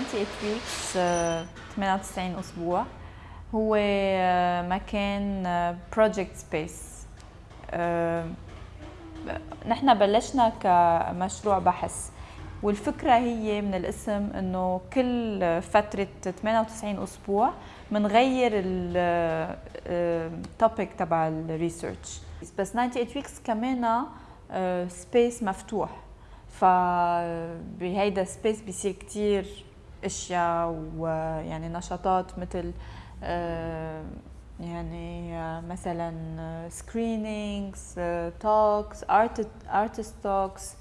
98 Weeks 98 أسبوع. هو مكان project space نحن بلشنا كمشروع بحث. والفكرة هي من الاسم إنه كل فترة 98 أسبوع بنغير ال topic تبع ال research بس 98 Weeks كمان space مفتوح. فبهيدا space بيصير كتير أشياء ويعني نشاطات مثل يعني مثلا screenings talks artist talks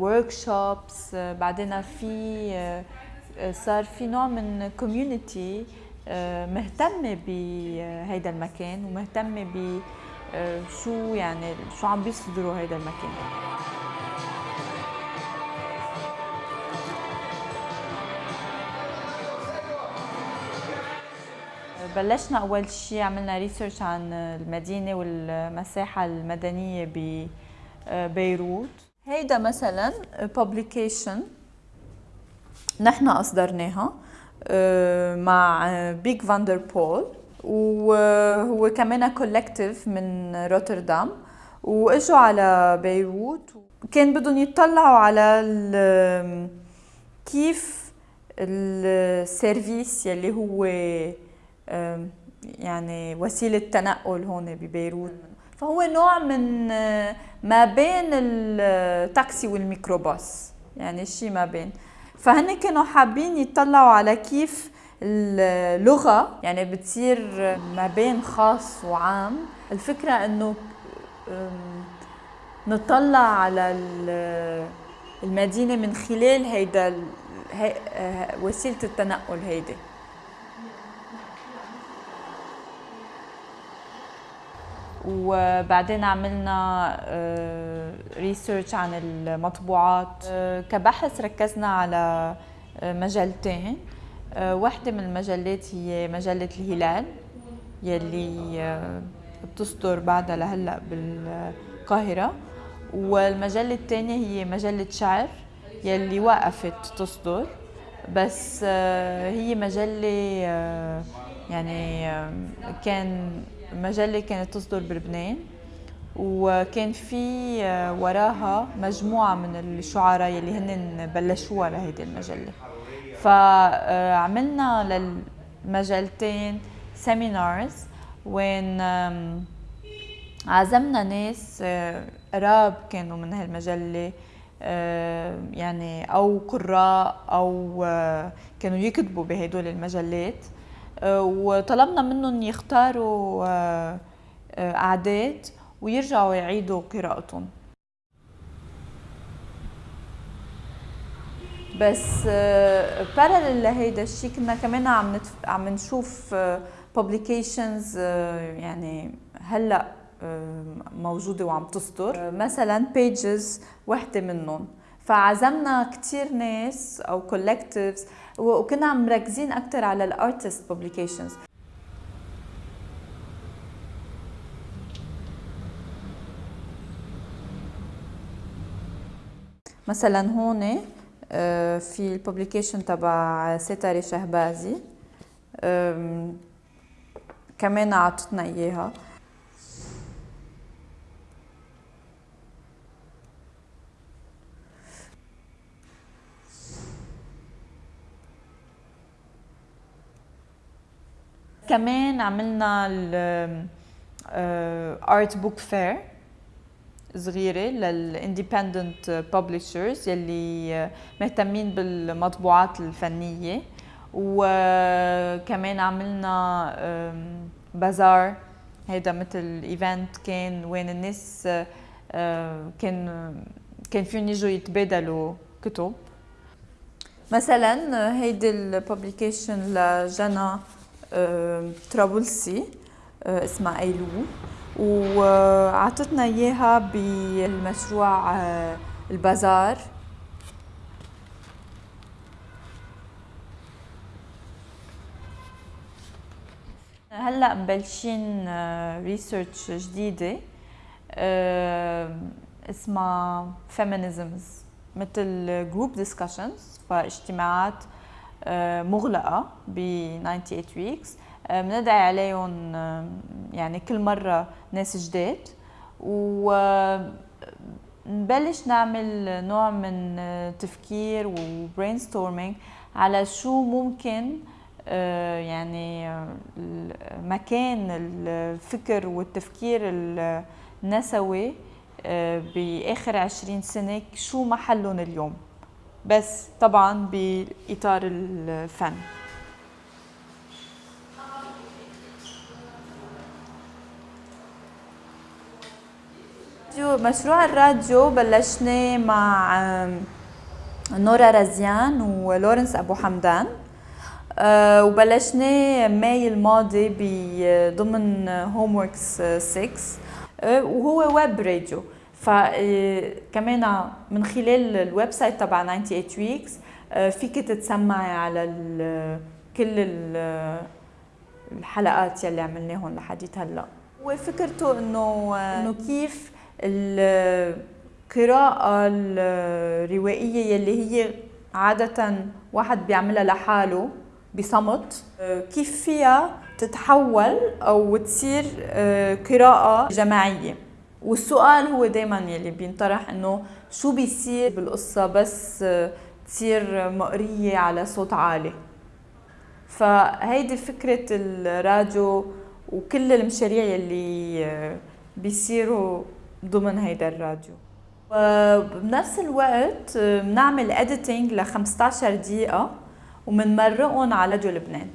workshops بعدين في صار في نوع من community مهتمه بهيدا المكان ومهتمه ب شو يعني شو عم بيصدروا هيدا المكان. بلشنا أول شيء عملنا research عن المدينة والمساحة المدنية ببيروت هيدا مثلا publication نحن أصدرناها مع بيج فاندر بول وهو كمان collective من روتردام وإجوا على بيروت. كان بدهم يطلعوا على كيف السيرفيس يلي هو يعني وسيلة تنقل هون ببيروت. فهو نوع من ما بين التاكسي والميكروباص يعني شيء ما بين. فهن كانوا حابين يطلعوا على كيف اللغة يعني بتصير ما بين خاص وعام. الفكرة إنه نطلع على المدينة من خلال هيدا وسيلة التنقل هيدي. وبعدين عملنا ريسيرش عن المطبوعات. كبحث ركزنا على مجلتين. واحدة من المجلات هي مجلة الهلال يلي بتصدر بعدها لهلأ بالقاهرة. والمجلة الثانية هي مجلة شعر يلي وقفت تصدر. بس هي مجلة يعني كان مجلة كانت تصدر بلبنان وكان في وراها مجموعة من الشعراء يلي هن بلشوها لهيدي المجلة. فعملنا للمجلتين سيمينارز وين عزمنا ناس قراب كانوا من هالمجلة يعني أو قراء أو كانوا يكتبوا بهدول المجلات. وطلبنا منهم يختاروا أعداد ويرجعوا يعيدوا قراءتهم. بس parallel لهيدا الشيء كنا كمان عم نتف... عم نشوف publications يعني هلأ موجودة وعم تصدر. مثلا Pages وحدة منهم. فعزمنا كثير ناس أو collectives وكنا مركزين أكثر على ال artist publications مثلا هون في ال publication تبع ستاره شهبازي. كمان عطتنا إياها. كمان عملنا ال art book fair صغيرة لل independent publishers يلي مهتمين بالمطبوعات الفنية. وكمان عملنا بازار. هيدا مثل event كان وين الناس كان كان فيهم يجوا يتبادلوا كتب. مثلا هيدي ال publication لجنى طرابلسي اسمها ايلو وعطتنا اياها بالمشروع البازار هلا مبلشين research جديده اسمها feminisms مثل group discussions فاجتماعات مغلقة ب 98 Weeks بندعي عليهم يعني كل مرة ناس جداد. و نبلش نعمل نوع من تفكير و brainstorming على شو ممكن آه، يعني مكان الفكر والتفكير النسوي آه، بآخر عشرين سنة شو محلهم اليوم. بس طبعا بإطار الفن. مشروع الراديو بلشناه مع نورا رزيان ولورنس أبو حمدان. أه وبلشناه ماي الماضي ضمن Home Works 6 أه وهو web radio. فكمان آه، من خلال ال website تبع 98 Weeks أه فيك تتسمعي على كل الحلقات يلي عملناهم لحديت هلأ. وفكرته إنه إنه كيف القراءة الروائية يلي هي عادة واحد بيعملها لحاله بصمت كيف فيها تتحول أو تصير آه، قراءة جماعية. والسؤال هو دايما يلي بينطرح إنه شو بيصير بالقصة بس آه، تصير مقرية على صوت عالي. فهيدي فكرة الراديو وكل المشاريع يلي آه، بيصيروا ضمن هيدا الراديو. وبنفس الوقت بنعمل اديتنج ل 15 دقيقة وبنمرقهم على راديو لبنان